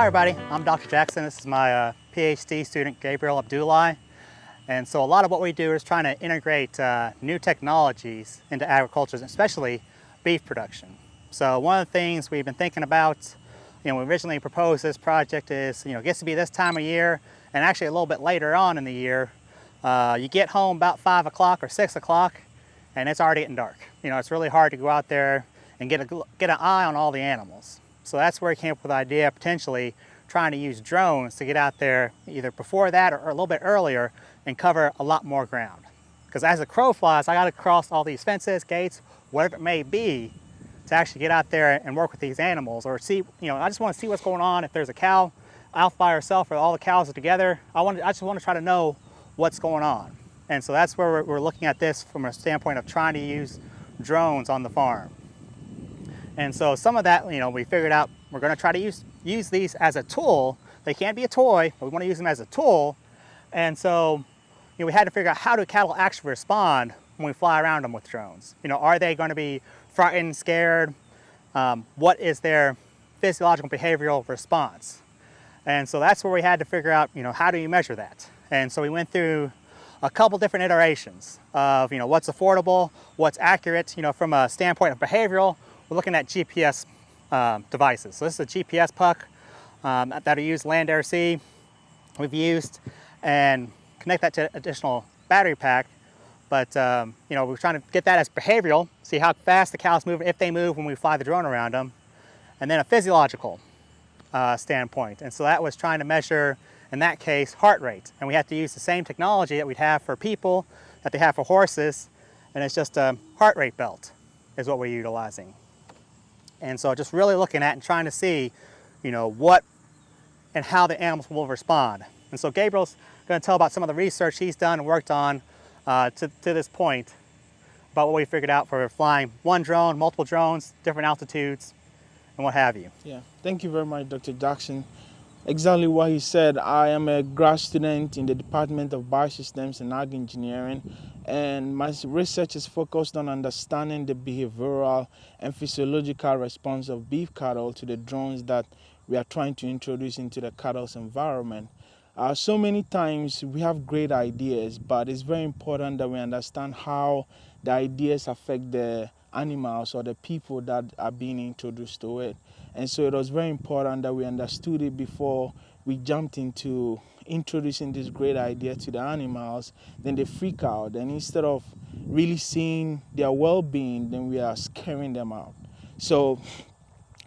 Hi everybody, I'm Dr. Jackson. This is my uh, PhD student Gabriel Abdullahi. And so a lot of what we do is trying to integrate uh, new technologies into agriculture, especially beef production. So one of the things we've been thinking about, you know, we originally proposed this project is, you know, it gets to be this time of year and actually a little bit later on in the year, uh, you get home about five o'clock or six o'clock and it's already getting dark. You know, it's really hard to go out there and get, a, get an eye on all the animals. So that's where I came up with the idea potentially trying to use drones to get out there either before that or, a little bit earlier and cover a lot more ground. Because as a crow flies, I got to cross all these fences, gates, whatever it may be, to actually get out there and work with these animals or see, you know, I just want to see what's going on. If there's a cow out by herself or all the cows are together, I, want to, I just want to try to know what's going on. And so that's where we're looking at this from a standpoint of trying to use drones on the farm. And so some of that, you know, we figured out we're going to try to use, use these as a tool. They can't be a toy, but we want to use them as a tool. And so you know, we had to figure out how do cattle actually respond when we fly around them with drones. You know, are they going to be frightened, scared? Um, what is their physiological behavioral response? And so that's where we had to figure out, you know, how do you measure that? And so we went through a couple different iterations of, you know, what's affordable, what's accurate, you know, from a standpoint of behavioral, we're looking at GPS um, devices. So this is a GPS puck um, that are used land, air, sea. We've used and connect that to additional battery pack. But um, you know, we're trying to get that as behavioral, see how fast the cows move, if they move when we fly the drone around them, and then a physiological uh, standpoint. And so that was trying to measure, in that case, heart rate. And we have to use the same technology that we'd have for people, that they have for horses, and it's just a heart rate belt is what we're utilizing. And so just really looking at and trying to see, you know, what and how the animals will respond. And so Gabriel's going to tell about some of the research he's done and worked on uh, to, to this point about what we figured out for flying one drone, multiple drones, different altitudes, and what have you. Yeah, thank you very much, Dr. Jackson. Exactly what he said. I am a grad student in the Department of Biosystems and Ag Engineering, and my research is focused on understanding the behavioral and physiological response of beef cattle to the drones that we are trying to introduce into the cattle's environment. Uh, so many times we have great ideas, but it's very important that we understand how the ideas affect the animals or the people that are being introduced to it. And so it was very important that we understood it before we jumped into introducing this great idea to the animals, then they freak out. And instead of really seeing their well being, then we are scaring them out. So,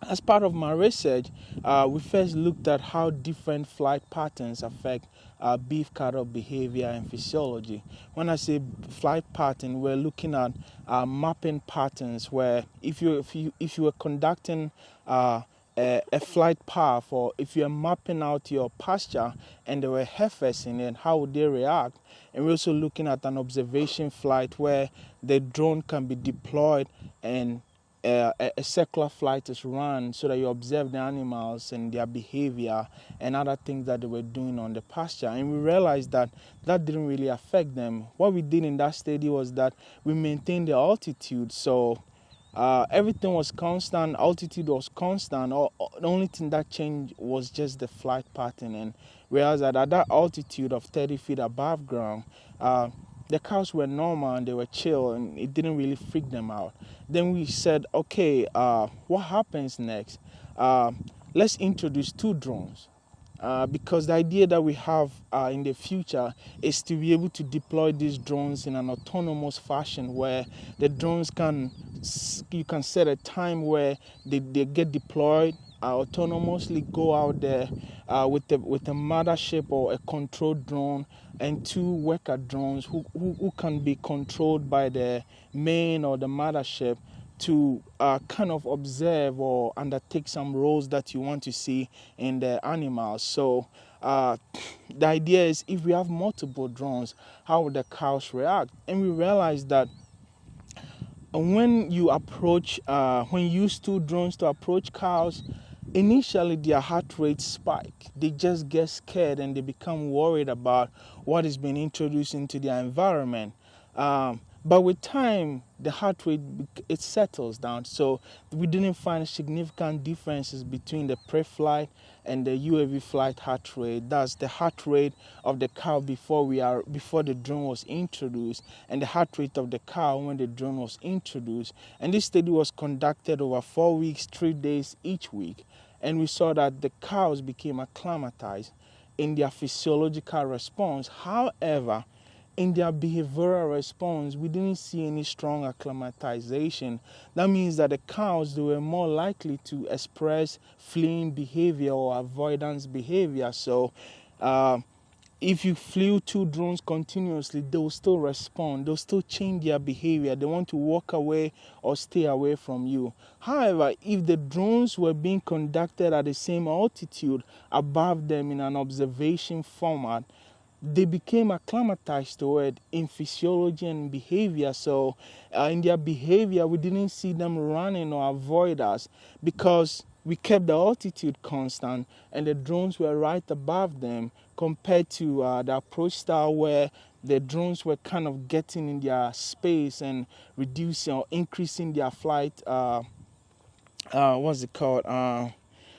as part of my research, uh, we first looked at how different flight patterns affect uh, beef cattle behavior and physiology. When I say flight pattern, we're looking at uh, mapping patterns where if you if you if you were conducting uh, a, a, flight path or if you're mapping out your pasture and there were heifers in it, how would they react? And we're also looking at an observation flight where the drone can be deployed and a, a, circular flight is run so that you observe the animals and their behavior and other things that they were doing on the pasture. And we realized that that didn't really affect them. What we did in that study was that we maintained the altitude. So uh, everything was constant, altitude was constant. All, the only thing that changed was just the flight pattern. And whereas at that altitude of 30 feet above ground, uh, the cows were normal and they were chill and it didn't really freak them out. Then we said, okay, uh, what happens next? Uh, let's introduce two drones. Uh, because the idea that we have uh, in the future is to be able to deploy these drones in an autonomous fashion where the drones can you can set a time where they, they get deployed uh, autonomously go out there uh, with the with a mothership or a controlled drone and two worker drones who, who, who can be controlled by the main or the mothership to uh, kind of observe or undertake some roles that you want to see in the animals. So uh, the idea is if we have multiple drones, how would the cows react? And we realized that when you approach, uh, when you use two drones to approach cows, initially their heart rate spike. They just get scared and they become worried about what is being introduced into their environment. Um, But with time, the heart rate it settles down. So we didn't find significant differences between the pre-flight and the UAV flight heart rate. That's the heart rate of the cow before we are before the drone was introduced, and the heart rate of the cow when the drone was introduced. And this study was conducted over four weeks, three days each week, and we saw that the cows became acclimatized in their physiological response. However, in their behavioral response, we didn't see any strong acclimatization. That means that the cows they were more likely to express fleeing behavior or avoidance behavior. So, uh, if you flew two drones continuously, they will still respond. They'll still change their behavior. They want to walk away or stay away from you. However, if the drones were being conducted at the same altitude above them in an observation format, they became acclimatized to it in physiology and behavior. So, uh, in their behavior, we didn't see them running or avoid us because we kept the altitude constant and the drones were right above them compared to uh, the approach style where the drones were kind of getting in their space and reducing or increasing their flight. Uh, uh, what's it called? Uh,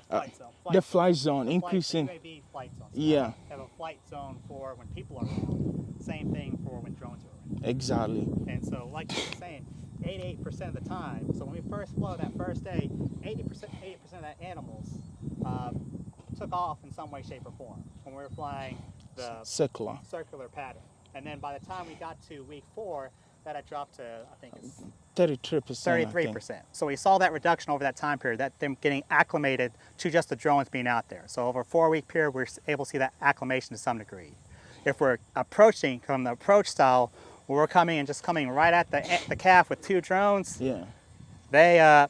Flight zone. Flight the flight zone, The increasing. the UAV flight zone. So Yeah. Have a flight zone for when people are around. Same thing for when drones are around. Exactly. And so, like you were saying, 88% of the time. So when we first flew that first day, 80% 80% of that animals um, took off in some way, shape, or form when we were flying the Circular. circular pattern. And then by the time we got to week four, that had dropped to I think it's 33%. 33%. So we saw that reduction over that time period, that them getting acclimated to just the drones being out there. So over a four-week period, we're able to see that acclimation to some degree. If we're approaching from the approach style, where we're coming and just coming right at the, the calf with two drones, Yeah. they uh,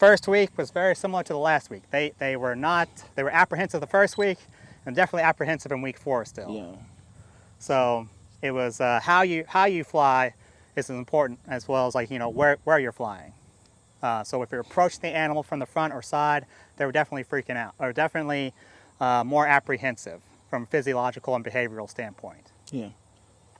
first week was very similar to the last week. They they were not they were apprehensive the first week, and definitely apprehensive in week four still. Yeah. So it was uh, how you how you fly is as important as well as like you know where where you're flying. Uh, so if you're approaching the animal from the front or side, they were definitely freaking out, or definitely uh, more apprehensive from a physiological and behavioral standpoint. Yeah.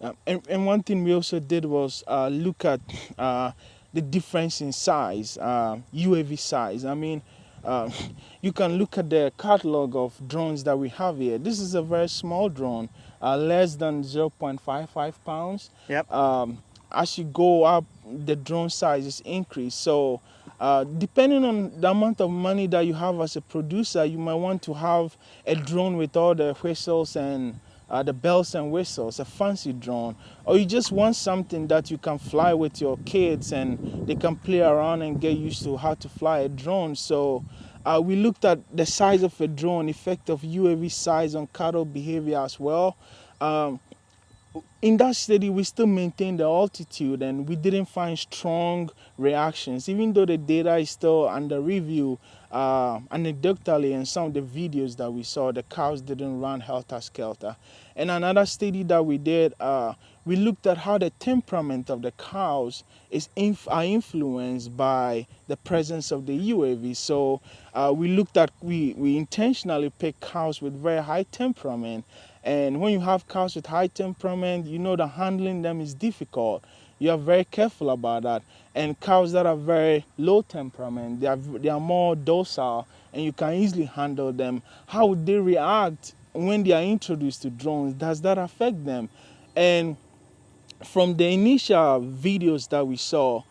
Um, and, and one thing we also did was uh, look at uh, the difference in size, uh, UAV size. I mean, uh, you can look at the catalog of drones that we have here. This is a very small drone, uh, less than 0.55 pounds. Yep. Um, as you go up, the drone size is increased. So, uh, depending on the amount of money that you have as a producer, you might want to have a drone with all the whistles and uh, the bells and whistles, a fancy drone, or you just want something that you can fly with your kids and they can play around and get used to how to fly a drone. So uh, we looked at the size of a drone, effect of UAV size on cattle behavior as well. Um, in that study, we still maintained the altitude and we didn't find strong reactions, even though the data is still under review. Uh, anecdotally, in some of the videos that we saw, the cows didn't run helter skelter. And another study that we did, uh, we looked at how the temperament of the cows is inf- are influenced by the presence of the UAV. So uh, we looked at we we intentionally picked cows with very high temperament and when you have cows with high temperament, you know that handling them is difficult. You are very careful about that. And cows that are very low temperament, they are, they are more docile and you can easily handle them. How would they react when they are introduced to drones? Does that affect them? And from the initial videos that we saw,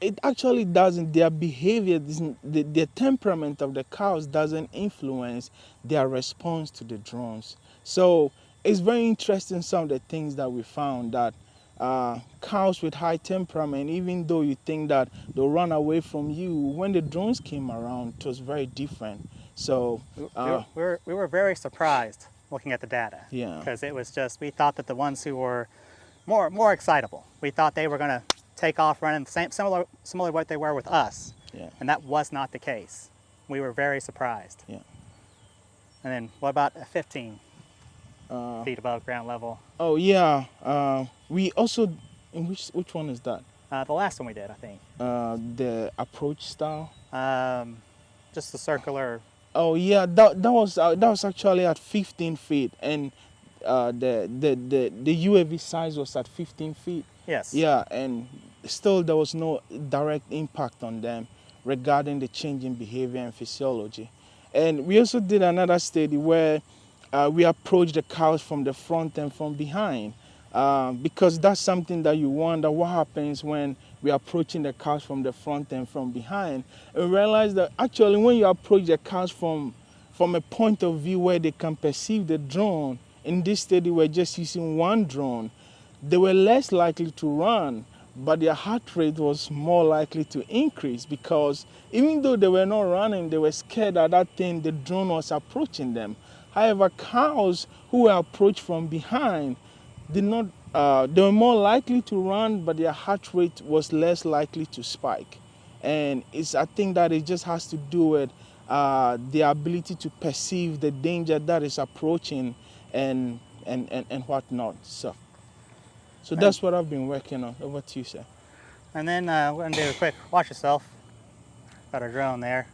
it actually doesn't their behavior the, the temperament of the cows doesn't influence their response to the drones so it's very interesting some of the things that we found that uh, cows with high temperament even though you think that they'll run away from you when the drones came around it was very different so uh, were, we, were, we were very surprised looking at the data. Yeah. Because it was just, we thought that the ones who were more, more excitable, we thought they were going to take off running same, similar, similar to what they were with us. yeah And that was not the case. We were very surprised. Yeah. And then what about 15 uh, feet above ground level? oh yeah uh, we also in which which one is that Uh, the last one we did, I think. uh, the approach style Um, just the circular. Oh yeah, that that was uh, that was actually at 15 feet, and uh, the, the the the UAV size was at 15 feet. Yes. Yeah, and still there was no direct impact on them regarding the change in behavior and physiology. And we also did another study where uh, we approached the cows from the front and from behind. Uh, because that's something that you wonder what happens when we're approaching the cows from the front and from behind. And realize that actually when you approach the cows from from a point of view where they can perceive the drone, in this study we're just using one drone, they were less likely to run, but their heart rate was more likely to increase because even though they were not running, they were scared that that thing, the drone was approaching them. However, cows who were approached from behind did not, uh, they were more likely to run, but their heart rate was less likely to spike. And it's, I think that it just has to do with uh, the ability to perceive the danger that is approaching and, and, and, and whatnot. So, so that's what I've been working on. Over to you, sir. And then uh, we're gonna do a quick watch yourself. Got a drone there.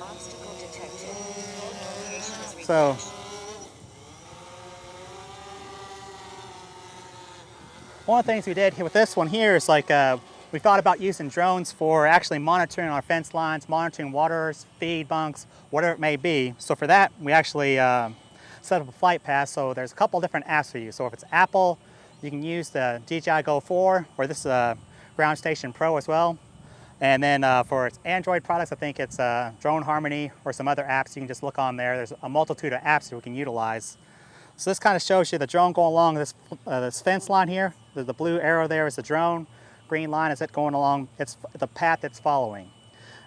Obstacle detected. Location is So one of the things we did with this one here is like uh, we thought about using drones for actually monitoring our fence lines, monitoring waters, feed bunks, whatever it may be. So for that, we actually uh, set up a flight path. So there's a couple different apps for you. So if it's Apple, you can use the DJI Go 4, or this is a Ground Station Pro as well. And then uh, for its Android products, I think it's uh, Drone Harmony or some other apps. You can just look on there. There's a multitude of apps that we can utilize. So this kind of shows you the drone going along this, uh, this fence line here. The, the blue arrow there is the drone. Green line is it going along. It's the path it's following.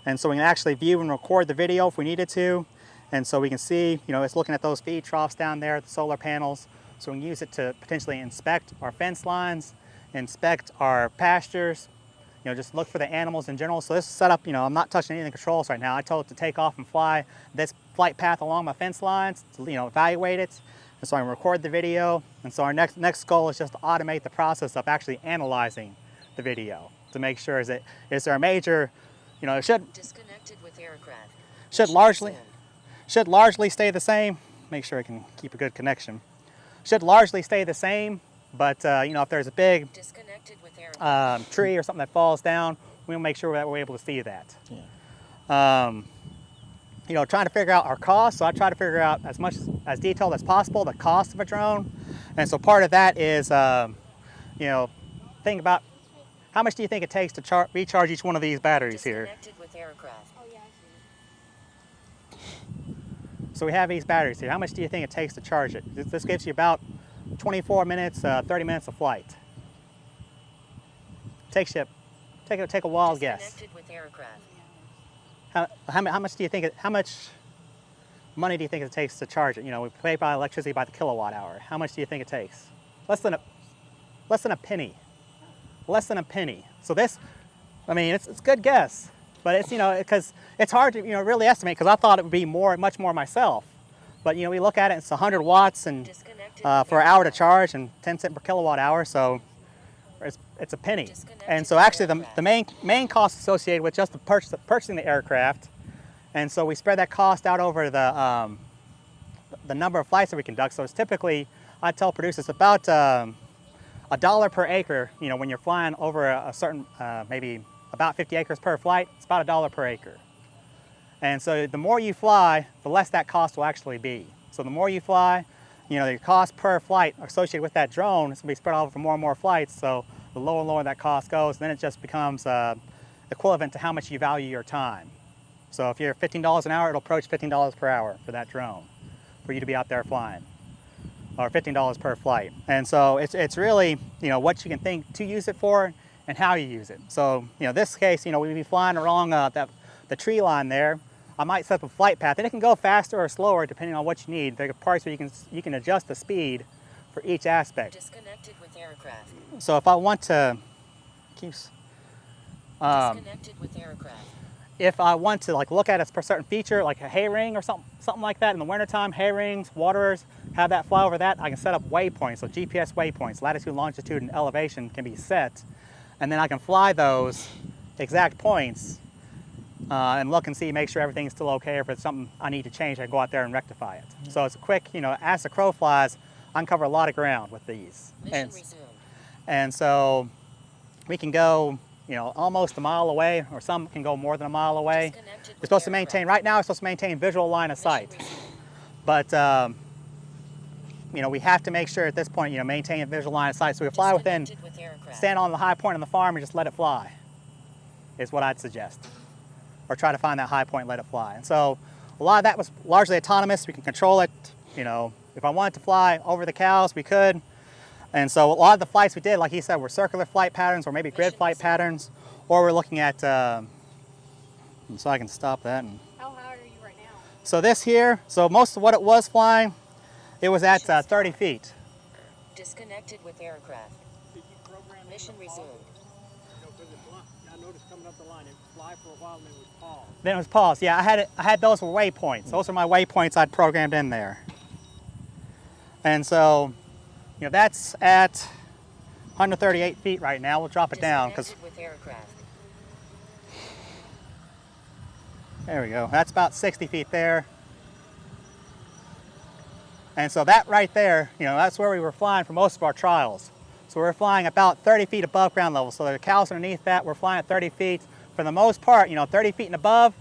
And so we can actually view and record the video if we needed to. And so we can see, you know, it's looking at those feed troughs down there, the solar panels. So we can use it to potentially inspect our fence lines, inspect our pastures, you know, just look for the animals in general. So this setup, you know, I'm not touching any of the controls right now. I told it to take off and fly this flight path along my fence lines to, you know, evaluate it. And so I can record the video. And so our next, next goal is just to automate the process of actually analyzing the video to make sure is it, is there a major, you know, it should, disconnected with aircraft. should largely, should largely stay the same. Make sure I can keep a good connection. Should largely stay the same, but uh, you know, if there's a big Disconnected. Um, tree or something that falls down, we'll make sure that we're able to see that. Yeah. Um, you know, trying to figure out our costs. So I try to figure out as much as detailed as possible the cost of a drone, and so part of that is, um, you know, think about how much do you think it takes to char- recharge each one of these batteries here. With aircraft. So we have these batteries here. How much do you think it takes to charge it? This, this gives you about 24 minutes, uh, 30 minutes of flight. Takes you, take a, take a wild guess. How, how, how much do you think, it, how much money do you think it takes to charge it? You know, we pay by electricity by the kilowatt hour. How much do you think it takes? Less than a, less than a penny. Less than a penny. So this, I mean, it's, it's a good guess, but it's, you know, because it's hard to, you know, really estimate because I thought it would be more, much more myself. But, you know, we look at it, it's 100 watts and uh, for an hour to charge and 10 cent per kilowatt hour, so it's, a penny. And so actually the, the main, main cost associated with just the purchase, purchasing the aircraft, and so we spread that cost out over the, um, the number of flights that we conduct. So it's typically, I tell producers, about um, a dollar per acre, you know, when you're flying over a, a certain, uh, maybe about 50 acres per flight, it's about a dollar per acre. And so the more you fly, the less that cost will actually be. So the more you fly, you know, the cost per flight associated with that drone is going to be spread out over more and more flights. So the lower and lower that cost goes, then it just becomes uh, equivalent to how much you value your time. So if you're $15 an hour, it'll approach $15 per hour for that drone, for you to be out there flying, or $15 per flight. And so it's, it's really, you know, what you can think to use it for and how you use it. So, you know, this case, you know, we'd be flying along uh, that, the tree line there. I might set up a flight path, and it can go faster or slower depending on what you need. There are parts where you can, you can adjust the speed for each aspect. Aircraft. So if I want to, keeps, um, Disconnected with aircraft. if I want to like look at a certain feature, like a hay ring or something, something like that in the wintertime, hay rings, waterers, have that fly over that, I can set up waypoints, so GPS waypoints, latitude, longitude, and elevation can be set, and then I can fly those exact points uh, and look and see, make sure everything's still okay. If it's something I need to change, I can go out there and rectify it. So it's a quick, you know, as the crow flies, I can cover a lot of ground with these. Mission And, and so we can go, you know, almost a mile away, or some can go more than a mile away. You're supposed to maintain, right now, we're supposed to maintain visual line of sight. But, um, you know, we have to make sure at this point, you know, maintain a visual line of sight. So we fly within, with stand on the high point on the farm and just let it fly, is what I'd suggest. Or try to find that high point and let it fly. And so a lot of that was largely autonomous. We can control it, you know, if I wanted to fly over the cows, we could. And so a lot of the flights we did, like he said, were circular flight patterns or maybe grid flight patterns, or we're looking at, um, so I can stop that and How high are you right now? so this here, so most of what it was flying, it was at uh, 30 feet. Disconnected with aircraft. Did you program in Mission resumed. You know, 'cause it fly, I noticed coming up the line, it fly for a while and then it was paused. Then it was paused. Yeah, I had it, I had those for waypoints. Those are my waypoints I'd programmed in there. And so, you know, that's at 138 feet right now. We'll drop it down because Disconnected with aircraft. there we go. That's about 60 feet there. And so that right there, you know, that's where we were flying for most of our trials. So we're flying about 30 feet above ground level. So the cows underneath that, we're flying at 30 feet. For the most part, you know, 30 feet and above,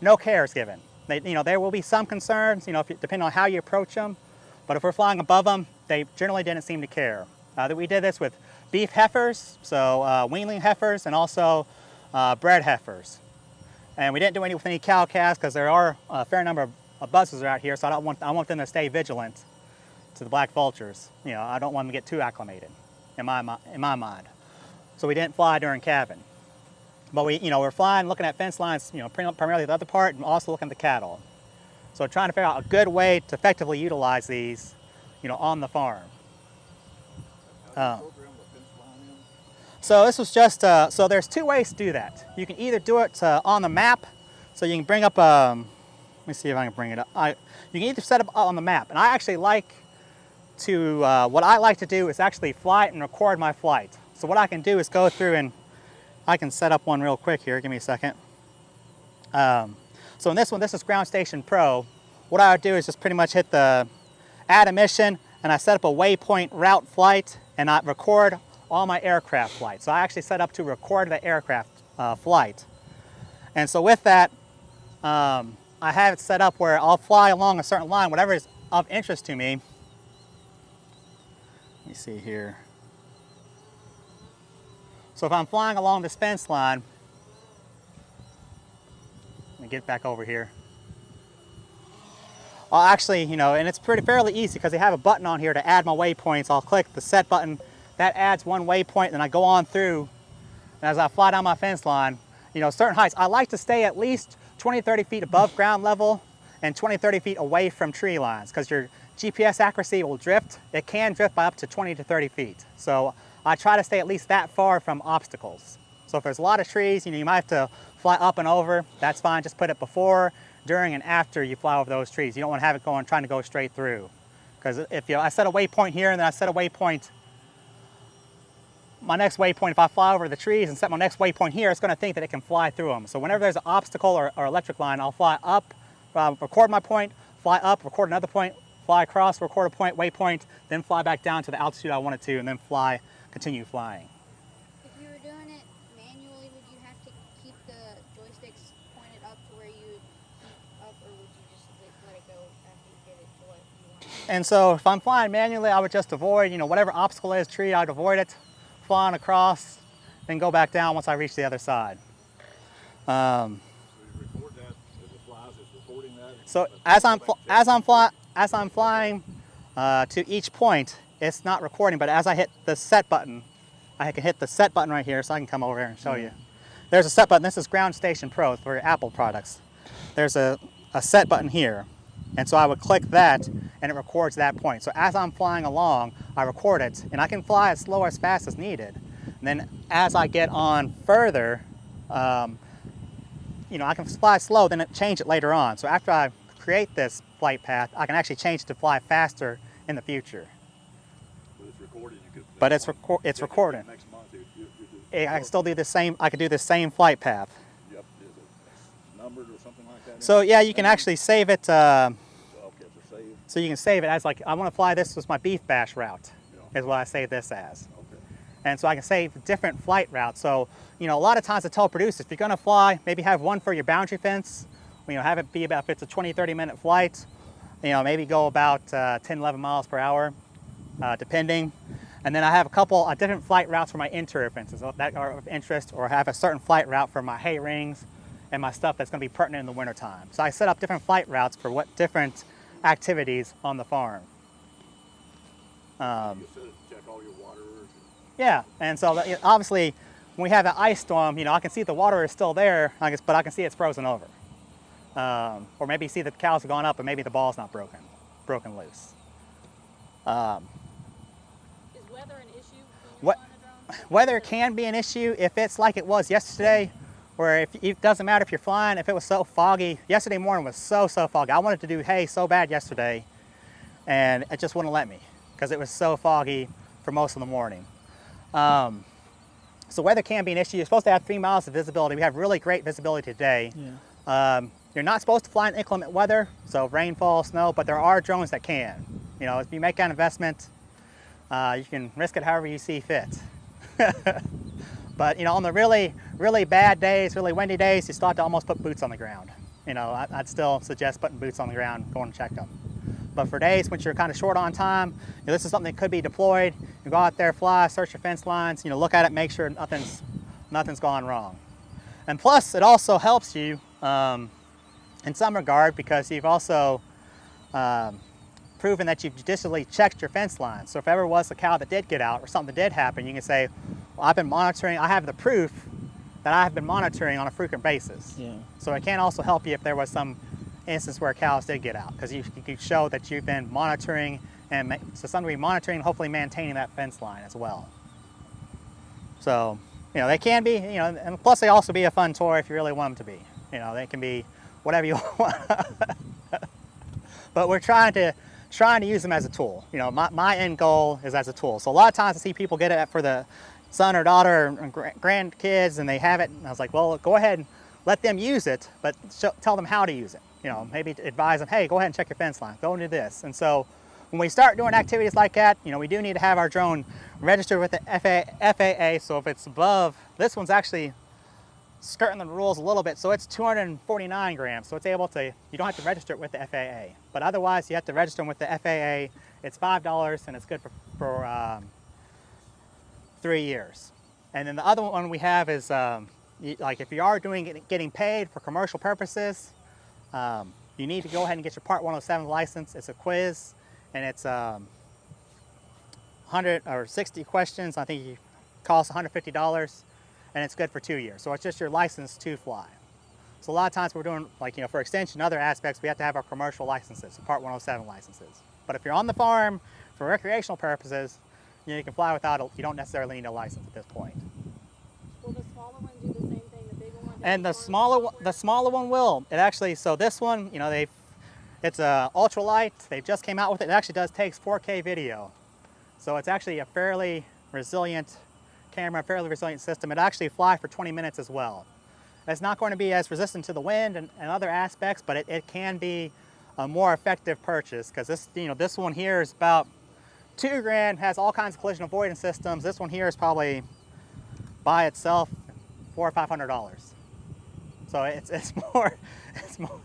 no care is given. They, you know, there will be some concerns, you know, if you, depending on how you approach them. But if we're flying above them, they generally didn't seem to care. Uh, that we did this with beef heifers, so uh, weanling heifers, and also uh, bred heifers. And we didn't do any with any cow calves because there are a fair number of, buzzards out here, so I don't want I want them to stay vigilant to the black vultures. You know, I don't want them to get too acclimated, in my in my mind. So we didn't fly during calving. But we, you know, we're flying, looking at fence lines, you know, primarily the other part, and also looking at the cattle. So trying to figure out a good way to effectively utilize these, you know, on the farm. Uh, so this was just, uh, so there's two ways to do that. You can either do it uh, on the map, so you can bring up, um, let me see if I can bring it up. I, you can either set up on the map, and I actually like to, uh, what I like to do is actually fly it and record my flight. So what I can do is go through and I can set up one real quick here, give me a second. Um, so in this one, this is Ground Station Pro. What I would do is just pretty much hit the add a mission and I set up a waypoint route flight and I record all my aircraft flights. So I actually set up to record the aircraft uh, flight. And so with that, um, I have it set up where I'll fly along a certain line, whatever is of interest to me. Let me see here. So if I'm flying along this fence line, get back over here. I'll actually, you know, and it's pretty fairly easy because they have a button on here to add my waypoints. I'll click the set button, that adds one waypoint, and I go on through. And as I fly down my fence line, you know, certain heights, I like to stay at least 20, 30 feet above ground level and 20, 30 feet away from tree lines because your GPS accuracy will drift. It can drift by up to 20 to 30 feet. So I try to stay at least that far from obstacles. So if there's a lot of trees, you know, you might have to fly up and over. That's fine. Just put it before, during, and after you fly over those trees. You don't want to have it going, trying to go straight through. Because if you, I set a waypoint here and then I set a waypoint, my next waypoint, if I fly over the trees and set my next waypoint here, it's going to think that it can fly through them. So whenever there's an obstacle or, or electric line, I'll fly up, uh, record my point, fly up, record another point, fly across, record a point, waypoint, then fly back down to the altitude I wanted to, and then fly, continue flying. If you were doing it manually, would you have to keep the joysticks pointed up to where you would keep up, or would you just let, let it go after you get it to what you want? And so if I'm flying manually, I would just avoid, you know, whatever obstacle is, tree, I'd avoid it, flying across, then go back down once I reach the other side. Um, So as I'm, as I'm, fly- as I'm flying uh, to each point, it's not recording, but as I hit the set button, I can hit the set button right here so I can come over here and show you. There's a set button. This is Ground Station Pro for Apple products. There's a, a set button here. And so I would click that and it records that point. So as I'm flying along, I record it and I can fly as slow or as fast as needed. And then as I get on further, um, you know, I can fly slow, then change it later on. So after I create this flight path, I can actually change to fly faster in the future. But it's recorded, you could. But it's reco- it's next- Next month, I can still do the same, I could do the same flight path. Yep, is it numbered or something like that? So yeah, you can actually save it, uh, so you can save it as like, I want to fly this was my beef bash route, Yeah. is what I save this as. Okay. And so I can save different flight routes. So, you know, a lot of times I tell producers, if you're gonna fly, maybe have one for your boundary fence, you know, have it be about, if it's a 20, 30 minute flight, you know, maybe go about uh, 10, 11 miles per hour, uh, depending. And then I have a couple uh, different flight routes for my interior fences that are of interest, or have a certain flight route for my hay rings and my stuff that's gonna be pertinent in the wintertime. So I set up different flight routes for what different activities on the farm. Um, You set it to check all your waterers. yeah, and so that- obviously, when we have an ice storm, you know, I can see the water is still there, I guess, but I can see it's frozen over. Um, or maybe see the cows have gone up, but maybe the ball's not broken, broken loose. Um, Is weather an issue when you're What- flying a drone? weather can be an issue if it's like it was yesterday, where if it doesn't matter if you're flying, if it was so foggy. Yesterday morning was so so foggy. I wanted to do hay so bad yesterday, and it just wouldn't let me because it was so foggy for most of the morning. Um, so weather can be an issue. You're supposed to have three miles of visibility. We have really great visibility today. Yeah. Um, you're not supposed to fly in inclement weather, so rainfall, snow, but there are drones that can. You know, if you make that investment, uh, you can risk it however you see fit. but you know, on the really, really bad days, really windy days, you start to almost put boots on the ground. You know, I, I'd still suggest putting boots on the ground, going to check them. But for days when you're kind of short on time, you know, this is something that could be deployed. You go out there, fly, search your fence lines, you know, look at it, make sure nothing's, nothing's gone wrong. And plus, it also helps you um, in some regard because you've also um, proven that you've judicially checked your fence line. So if ever was a cow that did get out or something did happen, you can say, well, I've been monitoring, I have the proof that I have been monitoring on a frequent basis. Yeah. So it can also help you if there was some instance where cows did get out because you, you can show that you've been monitoring and to some degree monitoring hopefully maintaining that fence line as well. So, you know, they can be, you know, and plus they also be a fun toy if you really want them to be. You know, they can be whatever you want. but we're trying to trying to use them as a tool. You know, my, my end goal is as a tool. So a lot of times I see people get it for the son or daughter or grandkids and they have it and I was like, well, go ahead and let them use it, but show, tell them how to use it. You know, maybe advise them, hey, go ahead and check your fence line, go and do this. And so when we start doing activities like that, you know, we do need to have our drone registered with the FA, FAA. So if it's above, this one's actually skirting the rules a little bit. So it's 249 grams. So it's able to, you don't have to register it with the FAA. But otherwise, you have to register them with the FAA. It's $5 and it's good for, for um, three years. And then the other one we have is um, like if you are doing getting paid for commercial purposes, um, you need to go ahead and get your Part 107 license. It's a quiz and it's um, 100 or 60 questions. I think it costs $150 and it's good for two years. So it's just your license to fly. So a lot of times we're doing like, you know, for extension, other aspects, we have to have our commercial licenses, Part 107 licenses. But if you're on the farm for recreational purposes, you, know, you can fly without, a, you don't necessarily need a license at this point. Will the smaller one do the same thing the bigger one? And the as far as smaller one, the smaller one will. It actually, so this one, you know, they, it's a ultralight. They just came out with it. It actually does takes 4K video, so it's actually a fairly resilient camera, fairly resilient system. It actually fly for 20 minutes as well. It's not going to be as resistant to the wind and, and other aspects, but it, it can be a more effective purchase because this, you know, this one here is about two grand, has all kinds of collision avoidance systems. This one here is probably by itself four or five hundred dollars. So it's, it's more, it's more,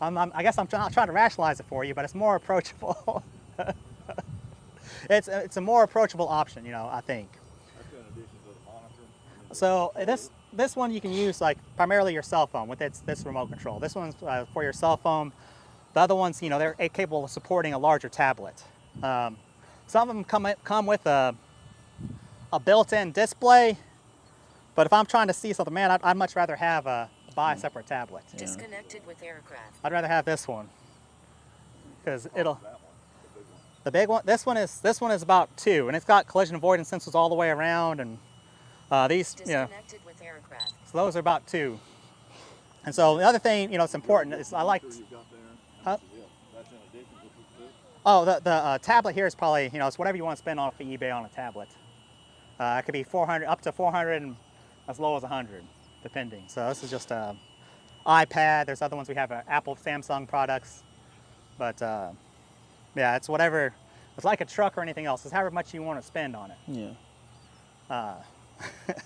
I'm, I'm, I guess I'm not trying to rationalize it for you, but it's more approachable. it's, it's a more approachable option, you know, I think. That's in addition to the monitor. and the- So this, this one you can use like primarily your cell phone with its, this remote control. This one's uh, for your cell phone. The other ones, you know, they're capable of supporting a larger tablet. Um, some of them come, come with a, a built-in display, but if I'm trying to see something, man, I'd, I'd much rather have a, buy a separate tablet. Disconnected with aircraft. I'd rather have this one because it'll. The big one. The big one. This one is this one is about two, and it's got collision avoidance sensors all the way around, and uh, these, you know, with aircraft. so those are about two. And so the other thing, you know, it's important is I like. Monitor you've got there, Huh? how much is it? That's in addition to this? Oh, the the uh, tablet here is probably you know it's whatever you want to spend off of eBay on a tablet. Uh, it could be 400 up to 400 and as low as 100, depending. So this is just a iPad. There's other ones we have uh, Apple, Samsung products, but uh, Yeah, it's whatever. It's like a truck or anything else. It's however much you want to spend on it. Yeah.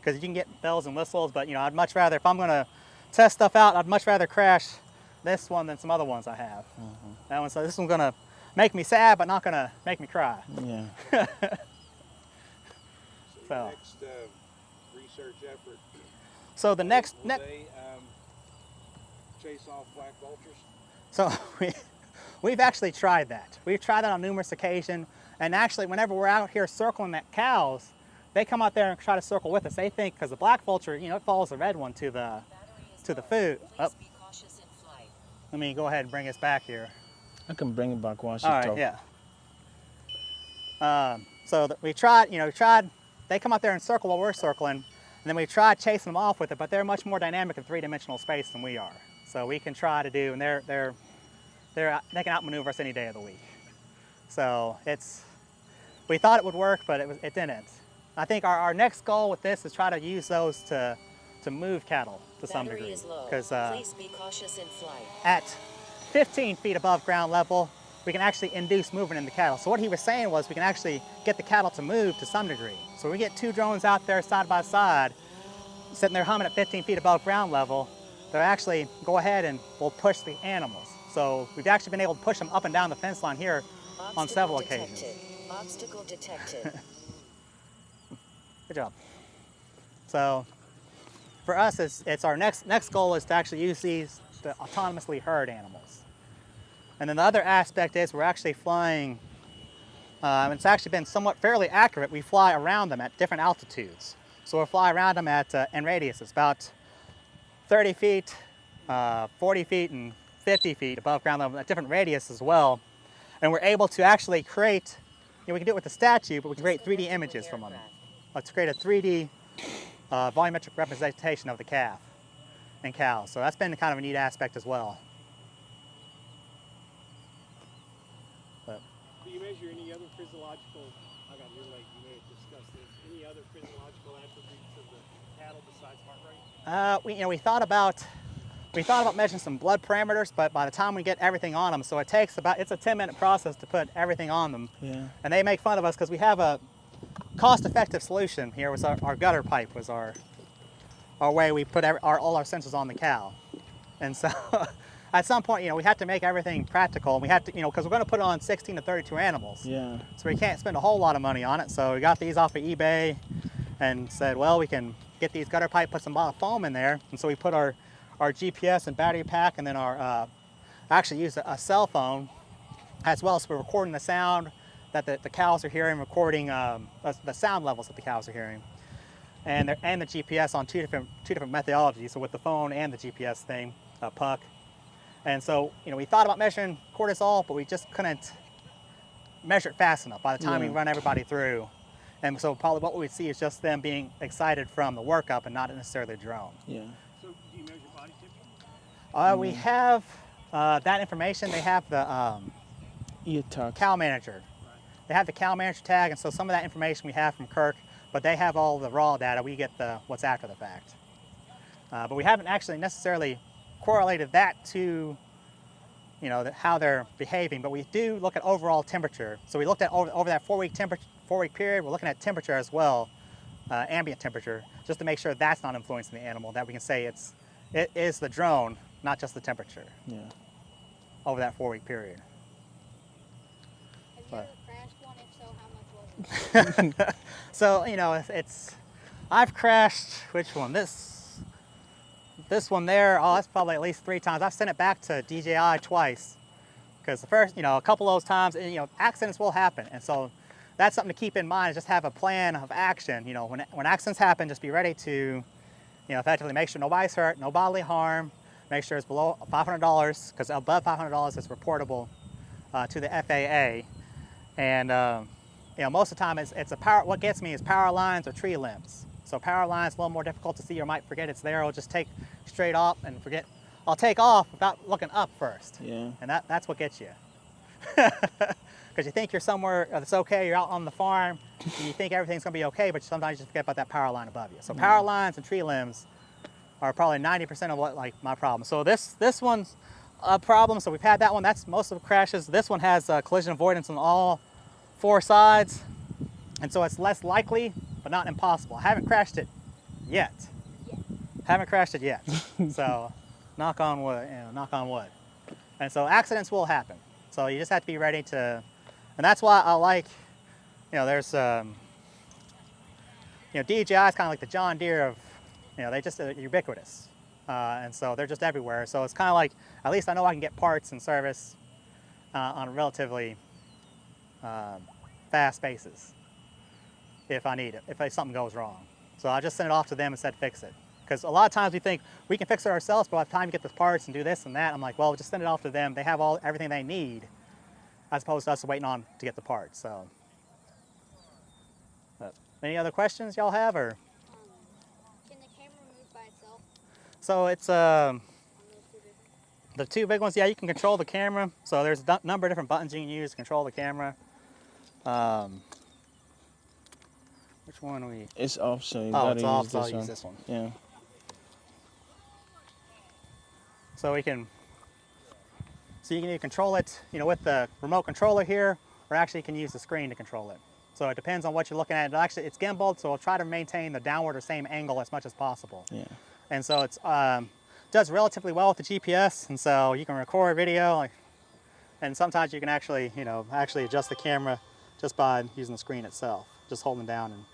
Because you can get bells and whistles, but you know, I'd much rather if I'm gonna test stuff out, I'd much rather crash this one than some other ones I have. That one, so this one's gonna make me sad, but not gonna make me cry. Yeah. So So- next, uh, research effort, So the next, will next they, um, chase off black vultures? So we, we've actually tried that. We've tried that on numerous occasions. And actually, whenever we're out here circling that cows, they come out there and try to circle with us. They think because the black vulture, you know, it follows the red one to the. To the food. Please Up. be cautious in flight. Let me go ahead and bring us back here. I can bring it back while she All right, talks. yeah. Um, so we tried, you know, we tried. They come out there and circle while we're circling, and then we tried chasing them off with it. But they're much more dynamic in three-dimensional space than we are. So we can try to do, and they're they're they're they can outmaneuver us any day of the week. So it's we thought it would work, but it was it didn't. I think our, our next goal with this is try to use those to to move cattle to some degree because uh, Please be cautious in flight. at 15 feet above ground level, we can actually induce movement in the cattle. So what he was saying was we can actually get the cattle to move to some degree. So we get two drones out there side by side, sitting there humming at 15 feet above ground level, they'll actually go ahead and will push the animals. So we've actually been able to push them up and down the fence line here on several detected. occasions. Obstacle detected. Good job. So for us, it's, it's our next next goal is to actually use these to autonomously herd animals. And then the other aspect is we're actually flying. Um, it's actually been somewhat fairly accurate. We fly around them at different altitudes. So we'll fly around them at uh, in radius. It's about 30 feet, uh, 40 feet, and 50 feet above ground level at different radius as well. And we're able to actually create. You know, we can do it with the statue, but we can create 3D Connected with images from them. Aircraft. Let's create a 3D uh, volumetric representation of the calf and cows. So that's been kind of a neat aspect as well. But Do you measure any other physiological, I got your leg, you may have discussed this, any other physiological attributes of the cattle besides heart rate? uh, we, you know, we thought about we thought about measuring some blood parameters, but by the time we get everything on them, so it takes about it's a 10 minute process to put everything on them. Yeah. And they make fun of us because we have a cost-effective solution here. Was our, our gutter pipe was our our way we put every, our, all our sensors on the cow, and so at some point, you know, we had to make everything practical. And we had to, you know, because we're going to put on 16 to 32 animals, Yeah. so we can't spend a whole lot of money on it. So we got these off of eBay, and said, well, we can get these gutter pipe, put some foam in there, and so we put our our GPS and battery pack, and then our uh, actually used a, a cell phone as well. So we're recording the sound that the, the cows are hearing, recording um, the, the sound levels that the cows are hearing, and the, and the GPS on two different two different methodologies. So with the phone and the GPS thing, uh, puck. And so you know we thought about measuring cortisol, but we just couldn't measure it fast enough. By the time we run everybody through, and so probably what we would see is just them being excited from the workup and not necessarily the drone. Yeah. So do you measure body temperature? Uh, we have uh, that information. They have the um, cow manager. They have the cow manager tag, and so some of that information we have from Kirk, but they have all the raw data. We get the what's after the fact. Uh, but we haven't actually necessarily correlated that to, you know, the, how they're behaving. But we do look at overall temperature. So we looked at over, over that four-week temperature, four-week period. We're looking at temperature as well, uh, ambient temperature, just to make sure that's not influencing the animal. That we can say it's it is the drone, not just the temperature, Yeah. over that four-week period. Have you What? ever crashed one? If so, you know, it's, it's I've crashed which one? This this one there. Oh, that's probably at least three times. I've sent it back to DJI twice because the first, you know, a couple of those times, you know, accidents will happen, and so that's something to keep in mind. Is just have a plan of action. You know, when when accidents happen, just be ready to, you know, effectively make sure nobody's hurt, no bodily harm. Make sure it's below $500 because above $500 is reportable uh, to the FAA. And um, you know, most of the time it's, it's a power, what gets me is power lines or tree limbs. So power lines a little more difficult to see. or might forget it's there. I'll just take straight off and forget. I'll take off without looking up first. Yeah. And that, that's what gets you. Because you think you're somewhere that's okay, you're out on the farm, and you think everything's gonna be okay, but sometimes you just forget about that power line above you. So power lines and tree limbs are probably 90% of what like my problem. So this this one's a problem. So we've had that one. That's most of the crashes. This one has uh, collision avoidance on all four sides, and so it's less likely, but not impossible. I haven't crashed it yet. Haven't crashed it yet. so, knock on wood. You know, knock on wood. And so accidents will happen. So you just have to be ready to, and that's why I like, you know, there's, um, you know, DJI is kind of like the John Deere of, you know, they just are ubiquitous. Uh, and so they're just everywhere. So it's kind of like, at least I know I can get parts and service uh, on a relatively um, fast basis if I need it, if something goes wrong. So I just send it off to them and said fix it. Because a lot of times we think we can fix it ourselves, but by the time you get the parts and do this and that, I'm like, well, just send it off to them. They have all everything they need, as opposed to us waiting on to get the parts. So, but any other questions y'all have, or Um, can the camera move by itself so it's um, on those two different? the two big ones. Yeah, you can control the camera. So there's a number of different buttons you can use to control the camera. Um, which one we? It's off, so you Oh, gotta it's use off. this So I'll one. use this one. Yeah. So we can, so you can either control it, you know, with the remote controller here, or actually you can use the screen to control it. So it depends on what you're looking at. It actually, it's gimbaled, so we'll try to maintain the downward or same angle as much as possible. Yeah. And so it's um, does relatively well with the GPS, and so you can record video, like, and sometimes you can actually, you know, actually adjust the camera just by using the screen itself, just holding down and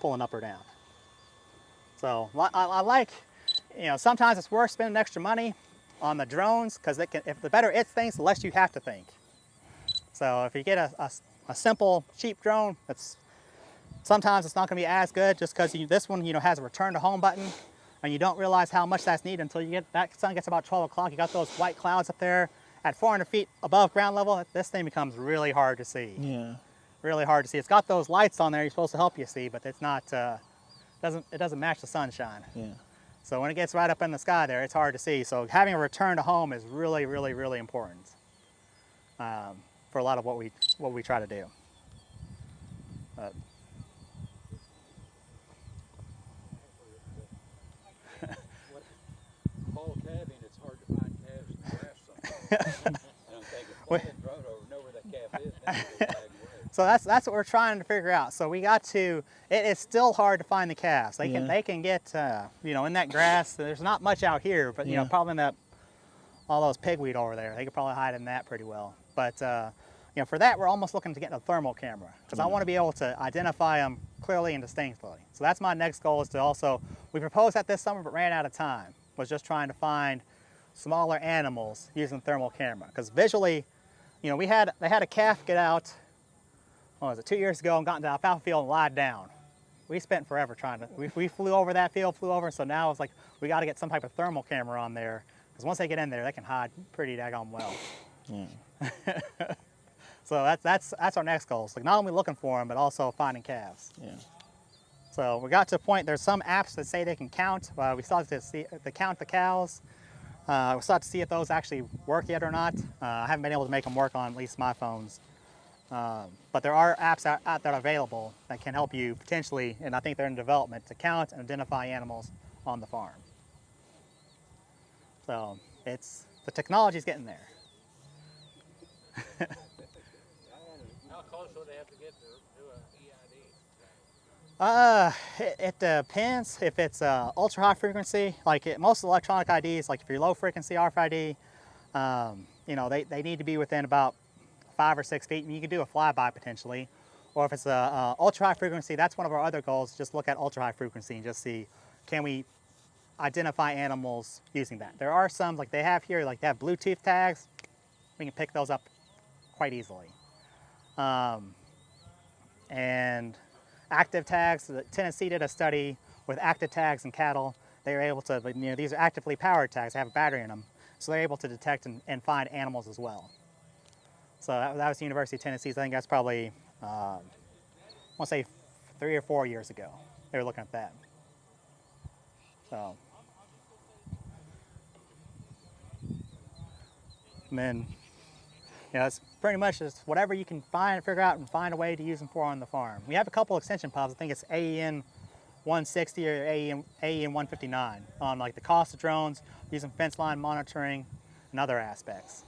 pulling up or down. So I, I like, you know, sometimes it's worth spending extra money on the drones because if the better it thinks, the less you have to think. So if you get a, a, a simple, cheap drone, that's sometimes it's not going to be as good just because this one, you know, has a return to home button, and you don't realize how much that's needed until you get that sun gets about 12 o'clock. You got those white clouds up there at 400 feet above ground level. This thing becomes really hard to see Yeah. really hard to see. It's got those lights on there you're supposed to help you see, but it's not uh, doesn't it doesn't match the sunshine. Yeah. So when it gets right up in the sky there, it's hard to see. So having a return to home is really, really, really important um, for a lot of what we what we try to do. But, Fall calving, it's hard to find calves in the grass sometimes. And I'm thinking, fly that drone over, know where that calf is, then we'll tag away. So that's that's what we're trying to figure out. So we got to. It is still hard to find the calves. They can Yeah. they can get uh, you know in that grass. There's not much out here, but you know probably in that all those pigweed over there. They could probably hide in that pretty well. But uh, you know for that we're almost looking to get a thermal camera because I want to be able to identify them clearly and distinctly. So that's my next goal is to also we proposed that this summer but ran out of time. Was just trying to find smaller animals using thermal camera because visually, you know we had they had a calf get out what was it, two years ago and got into the alfalfa field and lied down. We spent forever trying to, we, we flew over that field, flew over, so now it's like, we got to get some type of thermal camera on there, because once they get in there, they can hide pretty daggone well. Yeah. So that's, that's, that's our next goal. So not only looking for them, but also finding calves. Yeah. So we got to a point, there's some apps that say they can count. Uh, we started to see, to count the cows. Uh, we started to see if those actually work yet or not. Uh, I haven't been able to make them work on at least my phones. Um, but there are apps out, out that are available that can help you potentially, and I think they're in development, to count and identify animals on the farm. So it's, the technology's getting there. How close would they have to get to do a EID? Uh, it, it depends if it's uh, ultra high frequency. Like it, most electronic IDs, like if you're low frequency RFID, um, you know they, they need to be within about five or six feet, and you can do a flyby potentially. Or if it's a uh, ultra high frequency, that's one of our other goals. Just look at ultra high frequency and just see can we identify animals using that. There are some like they have here, like they have Bluetooth tags. We can pick those up quite easily. Um, and active tags. Tennessee did a study with active tags in cattle. They were able to, you know, these are actively powered tags. They have a battery in them, so they're able to detect and, and find animals as well. So that, that was the University of Tennessee. I think that's probably, um, I want to say, three or four years ago. They were looking at that. So, and then you know, it's pretty much just whatever you can find, figure out, and find a way to use them for on the farm. We have a couple extension pods. I think it's AEN 160 or AEN, AEN 159 on like the cost of drones, using fence line monitoring, and other aspects.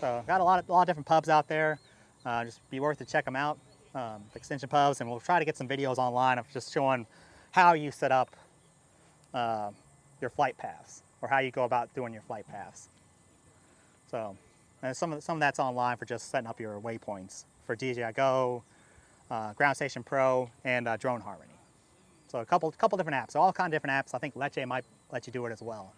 So got a lot of, a lot of different pubs out there. Uh, just be worth to check them out, um, extension pubs, and we'll try to get some videos online of just showing how you set up uh, your flight paths or how you go about doing your flight paths. So, and some of, some of that's online for just setting up your waypoints for DJI Go, uh, Ground Station Pro, and uh, Drone Harmony. So a couple, couple different apps, so all kind of different apps. I think Litchi might let you do it as well.